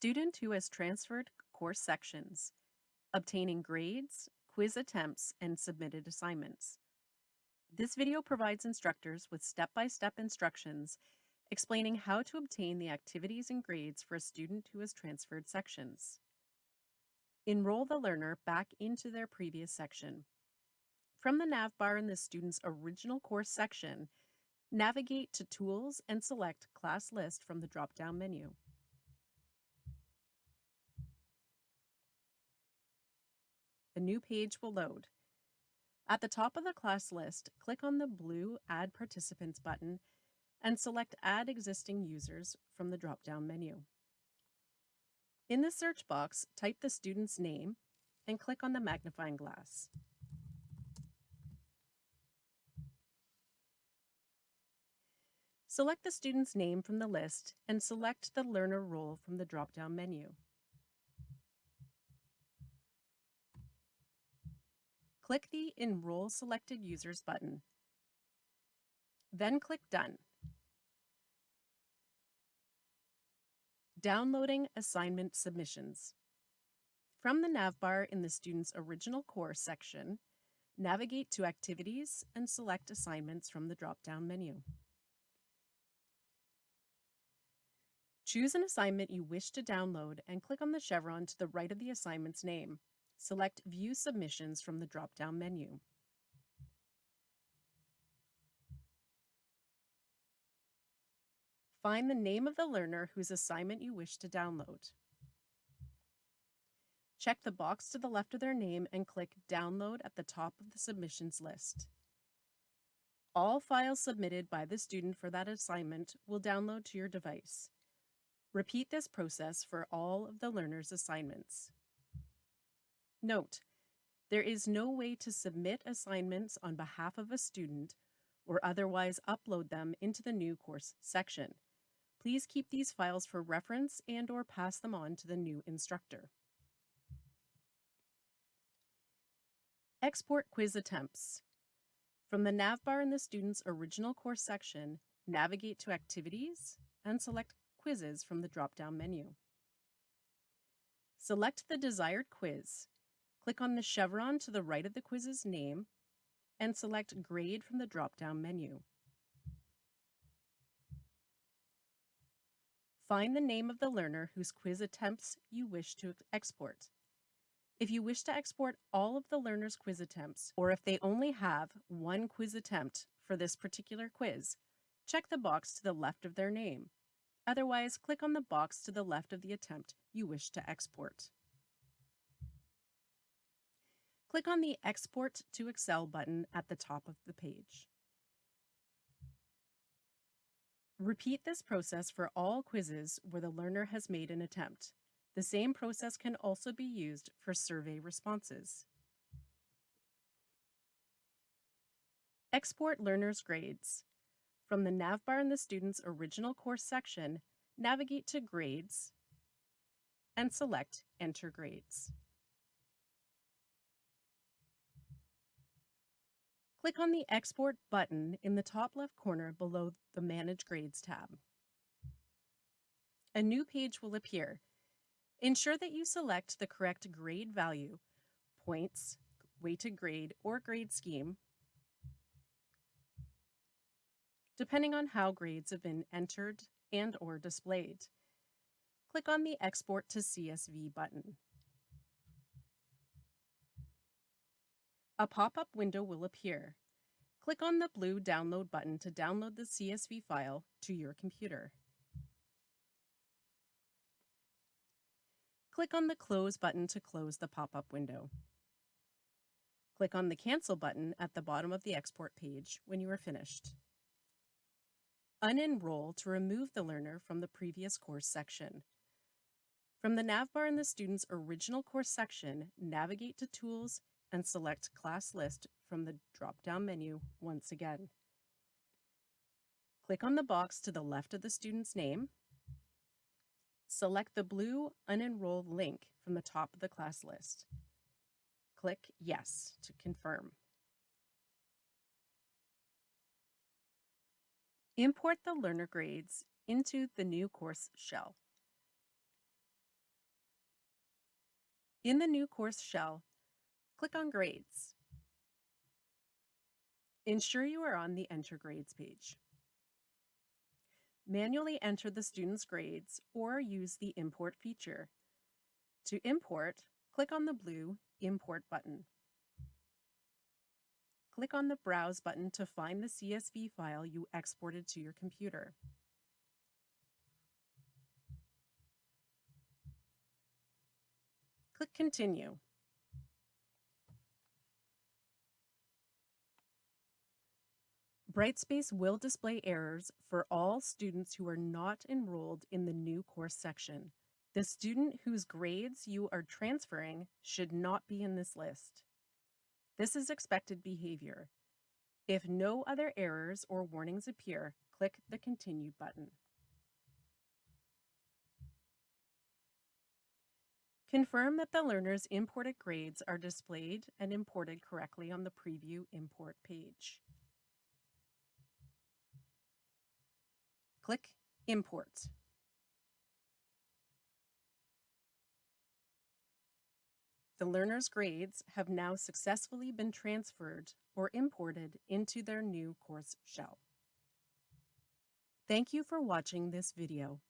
Student who has transferred course sections, obtaining grades, quiz attempts, and submitted assignments. This video provides instructors with step-by-step instructions explaining how to obtain the activities and grades for a student who has transferred sections. Enroll the learner back into their previous section. From the navbar in the student's original course section, navigate to Tools and select Class List from the drop-down menu. A new page will load. At the top of the class list, click on the blue Add Participants button and select Add Existing Users from the drop-down menu. In the search box, type the student's name and click on the magnifying glass. Select the student's name from the list and select the learner role from the drop-down menu. Click the Enroll Selected Users button. Then click Done. Downloading assignment submissions. From the navbar in the student's original course section, navigate to Activities and select Assignments from the drop-down menu. Choose an assignment you wish to download and click on the chevron to the right of the assignment's name. Select View Submissions from the drop-down menu. Find the name of the learner whose assignment you wish to download. Check the box to the left of their name and click Download at the top of the submissions list. All files submitted by the student for that assignment will download to your device. Repeat this process for all of the learner's assignments. Note, there is no way to submit assignments on behalf of a student or otherwise upload them into the new course section. Please keep these files for reference and or pass them on to the new instructor. Export quiz attempts. From the navbar in the student's original course section, navigate to Activities and select Quizzes from the drop-down menu. Select the desired quiz Click on the chevron to the right of the quiz's name and select Grade from the drop-down menu. Find the name of the learner whose quiz attempts you wish to export. If you wish to export all of the learner's quiz attempts, or if they only have one quiz attempt for this particular quiz, check the box to the left of their name. Otherwise, click on the box to the left of the attempt you wish to export. Click on the Export to Excel button at the top of the page. Repeat this process for all quizzes where the learner has made an attempt. The same process can also be used for survey responses. Export learner's grades. From the navbar in the student's original course section, navigate to Grades and select Enter Grades. Click on the Export button in the top left corner below the Manage Grades tab. A new page will appear. Ensure that you select the correct grade value, points, weighted grade, or grade scheme, depending on how grades have been entered and or displayed. Click on the Export to CSV button. A pop-up window will appear. Click on the blue Download button to download the CSV file to your computer. Click on the Close button to close the pop-up window. Click on the Cancel button at the bottom of the export page when you are finished. Unenroll to remove the learner from the previous course section. From the navbar in the student's original course section, navigate to Tools and select Class List from the drop-down menu once again. Click on the box to the left of the student's name. Select the blue Unenroll link from the top of the class list. Click Yes to confirm. Import the learner grades into the new course shell. In the new course shell, click on Grades. Ensure you are on the Enter Grades page. Manually enter the student's grades or use the Import feature. To import, click on the blue Import button. Click on the Browse button to find the CSV file you exported to your computer. Click Continue. Brightspace will display errors for all students who are not enrolled in the new course section. The student whose grades you are transferring should not be in this list. This is expected behavior. If no other errors or warnings appear, click the Continue button. Confirm that the learner's imported grades are displayed and imported correctly on the Preview Import page. Click Import. The learner's grades have now successfully been transferred or imported into their new course shell. Thank you for watching this video.